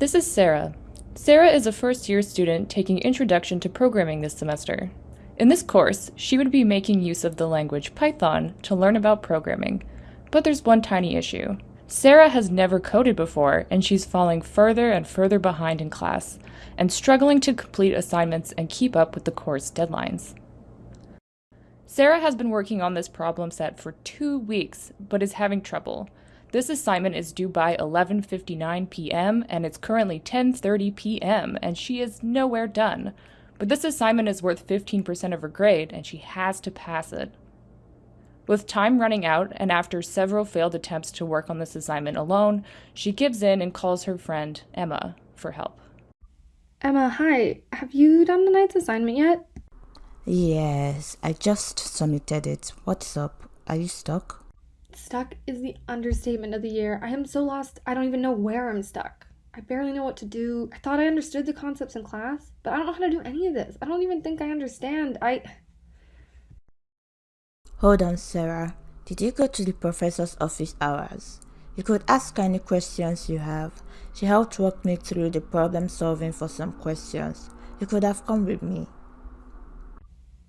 This is Sarah. Sarah is a first year student taking Introduction to Programming this semester. In this course, she would be making use of the language Python to learn about programming. But there's one tiny issue. Sarah has never coded before, and she's falling further and further behind in class, and struggling to complete assignments and keep up with the course deadlines. Sarah has been working on this problem set for two weeks, but is having trouble. This assignment is due by 11.59 p.m., and it's currently 10.30 p.m., and she is nowhere done. But this assignment is worth 15% of her grade, and she has to pass it. With time running out, and after several failed attempts to work on this assignment alone, she gives in and calls her friend, Emma, for help. Emma, hi. Have you done tonight's assignment yet? Yes, I just submitted it. What's up? Are you stuck? Stuck is the understatement of the year. I am so lost, I don't even know where I'm stuck. I barely know what to do. I thought I understood the concepts in class, but I don't know how to do any of this. I don't even think I understand. I. Hold on, Sarah. Did you go to the professor's office hours? You could ask any questions you have. She helped walk me through the problem solving for some questions. You could have come with me.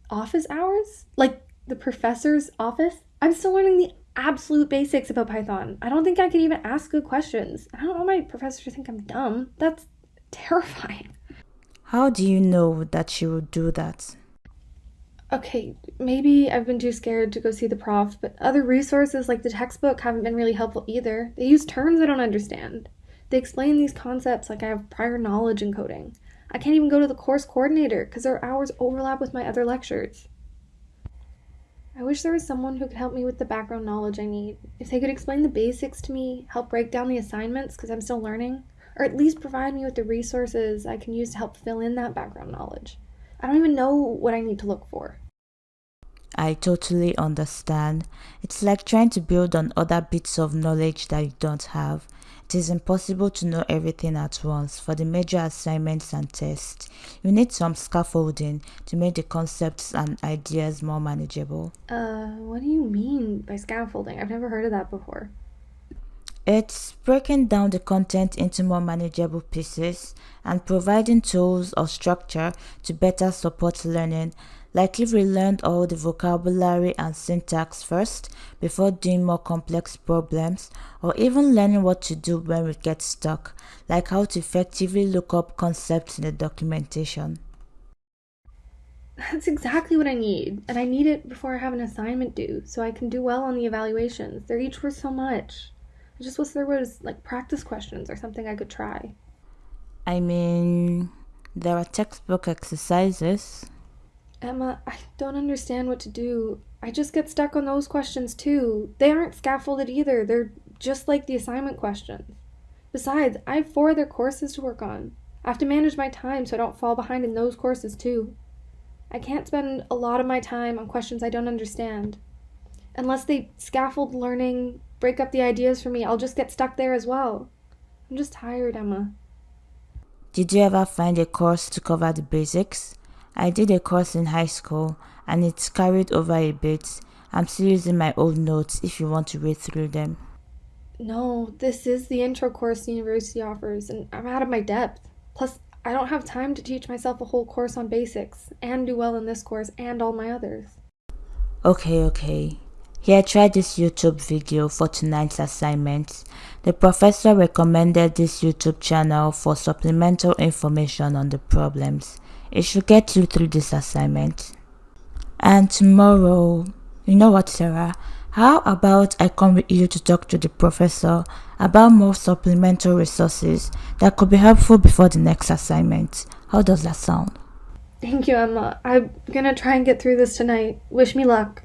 Office hours? Like the professor's office? I'm still learning the absolute basics about Python. I don't think I could even ask good questions. I don't want my professor to think I'm dumb. That's terrifying. How do you know that she would do that? Okay, maybe I've been too scared to go see the prof, but other resources like the textbook haven't been really helpful either. They use terms I don't understand. They explain these concepts like I have prior knowledge in coding. I can't even go to the course coordinator because their hours overlap with my other lectures. I wish there was someone who could help me with the background knowledge I need. If they could explain the basics to me, help break down the assignments because I'm still learning, or at least provide me with the resources I can use to help fill in that background knowledge. I don't even know what I need to look for. I totally understand. It's like trying to build on other bits of knowledge that you don't have. It is impossible to know everything at once for the major assignments and tests. You need some scaffolding to make the concepts and ideas more manageable. Uh, what do you mean by scaffolding? I've never heard of that before. It's breaking down the content into more manageable pieces and providing tools or structure to better support learning like if we learned all the vocabulary and syntax first before doing more complex problems, or even learning what to do when we get stuck, like how to effectively look up concepts in the documentation. That's exactly what I need, and I need it before I have an assignment due, so I can do well on the evaluations. They're each worth so much. I just wish there was like practice questions or something I could try. I mean, there are textbook exercises. Emma, I don't understand what to do. I just get stuck on those questions too. They aren't scaffolded either, they're just like the assignment questions. Besides, I have four other courses to work on. I have to manage my time so I don't fall behind in those courses too. I can't spend a lot of my time on questions I don't understand. Unless they scaffold learning, break up the ideas for me, I'll just get stuck there as well. I'm just tired, Emma. Did you ever find a course to cover the basics? I did a course in high school and it's carried over a bit. I'm still using my old notes if you want to read through them. No, this is the intro course the university offers, and I'm out of my depth. Plus, I don't have time to teach myself a whole course on basics and do well in this course and all my others. Okay, okay. Here, try this YouTube video for tonight's assignment. The professor recommended this YouTube channel for supplemental information on the problems. It should get you through this assignment. And tomorrow, you know what, Sarah? How about I come with you to talk to the professor about more supplemental resources that could be helpful before the next assignment? How does that sound? Thank you, Emma. I'm gonna try and get through this tonight. Wish me luck.